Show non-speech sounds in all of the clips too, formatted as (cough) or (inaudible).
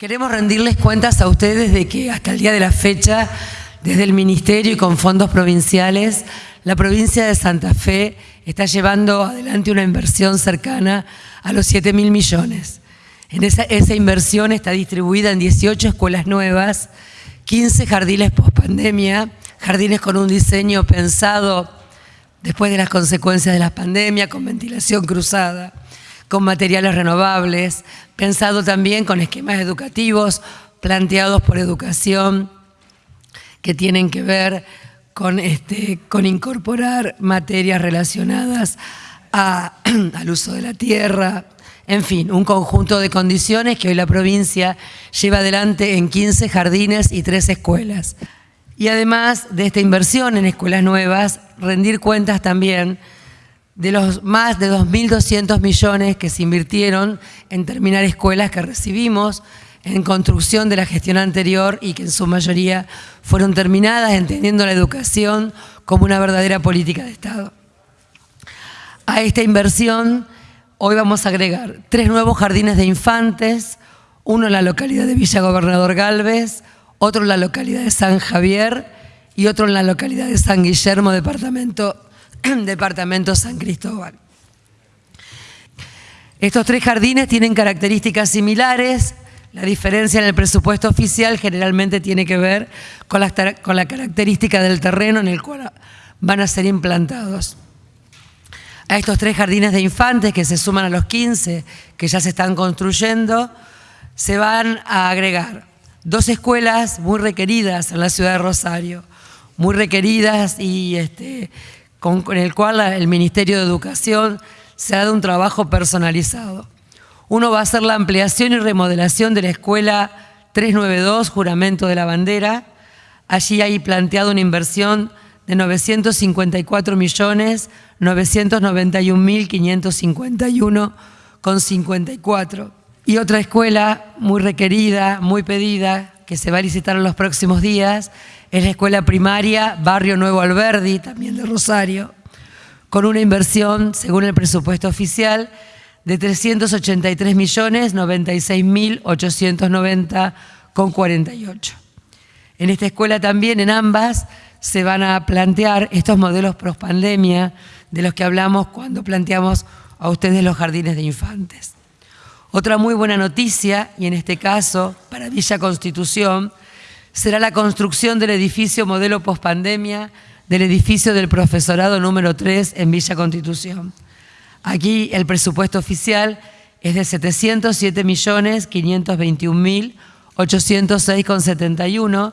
Queremos rendirles cuentas a ustedes de que hasta el día de la fecha, desde el Ministerio y con fondos provinciales, la provincia de Santa Fe está llevando adelante una inversión cercana a los 7 mil millones. En esa, inversión está distribuida en 18 escuelas nuevas, 15 jardines post-pandemia, jardines con un diseño pensado después de las consecuencias de la pandemia, con ventilación cruzada, con materiales renovables, pensado también con esquemas educativos planteados por educación que tienen que ver con, este, con incorporar materias relacionadas (clears throat) al uso de la tierra, en fin, un conjunto de condiciones que hoy la provincia lleva adelante en 15 jardines y 3 escuelas. Y además de esta inversión en escuelas nuevas, rendir cuentas también de los más de 2.200 millones que se invirtieron en terminar escuelas que recibimos en construcción de la gestión anterior y que en su mayoría fueron terminadas entendiendo la educación como una verdadera política de Estado. A esta inversión hoy vamos a agregar tres nuevos jardines de infantes, uno en la localidad de Villa Gobernador Galvez, otro en la localidad de San Javier y otro en la localidad de San Guillermo, departamento (clears throat) Departamento San Cristóbal. Estos tres jardines tienen características similares, la diferencia en el presupuesto oficial generalmente tiene que ver con la, con la, característica del terreno en el cual van a ser implantados. A estos tres jardines de infantes que se suman a los 15 que ya se están construyendo, se van a agregar dos escuelas muy requeridas en la ciudad de Rosario, muy requeridas y este, con, el cual el Ministerio de Educación se ha dado un trabajo personalizado. Uno va a ser la ampliación y remodelación de la Escuela 392, Juramento de la Bandera. Allí hay planteado una inversión de 954 millones 991.551 con 54. Y otra escuela muy requerida, muy pedida, que se va a licitar en los próximos días, es la escuela primaria Barrio Nuevo Alberdi, también de Rosario, con una inversión, según el presupuesto oficial, de 383 millones 96 mil 890 con 48. En esta escuela también, en ambas, se van a plantear estos modelos post-pandemia de los que hablamos cuando planteamos a ustedes los jardines de infantes. Otra muy buena noticia, y en este caso para Villa Constitución, será la construcción del edificio modelo pospandemia del edificio del profesorado número 3 en Villa Constitución. Aquí el presupuesto oficial es de 707.521.806,71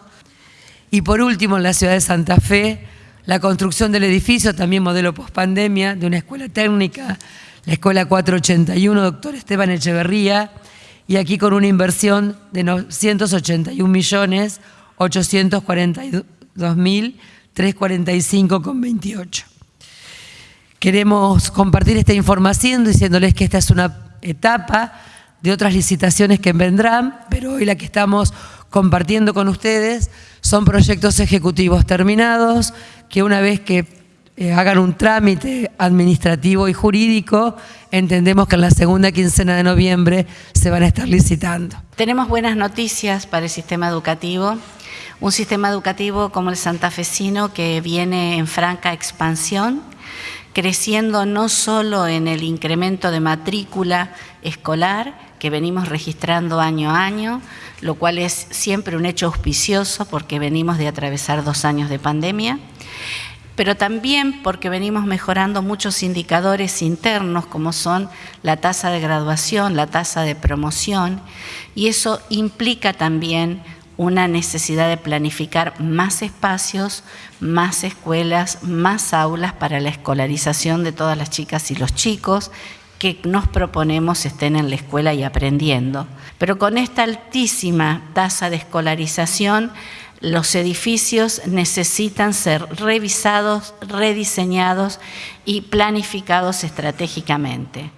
y por último en la ciudad de Santa Fe la construcción del edificio también modelo pospandemia de una escuela técnica, la Escuela 481 Doctor Esteban Echeverría, y aquí con una inversión de 981 millones 842 mil 345,28. Queremos compartir esta información diciéndoles que esta es una etapa de otras licitaciones que vendrán, pero hoy la que estamos compartiendo con ustedes son proyectos ejecutivos terminados que una vez que eh, hagan un trámite administrativo y jurídico, entendemos que en la segunda quincena de noviembre se van a estar licitando. Tenemos buenas noticias para el sistema educativo. Un sistema educativo como el santafesino que viene en franca expansión, creciendo no solo en el incremento de matrícula escolar, que venimos registrando año a año, lo cual es siempre un hecho auspicioso porque venimos de atravesar dos años de pandemia, pero también porque venimos mejorando muchos indicadores internos como son la tasa de graduación, la tasa de promoción, y eso implica también una necesidad de planificar más espacios, más escuelas, más aulas para la escolarización de todas las chicas y los chicos que nos proponemos estén en la escuela y aprendiendo. Pero con esta altísima tasa de escolarización, los edificios necesitan ser revisados, rediseñados y planificados estratégicamente.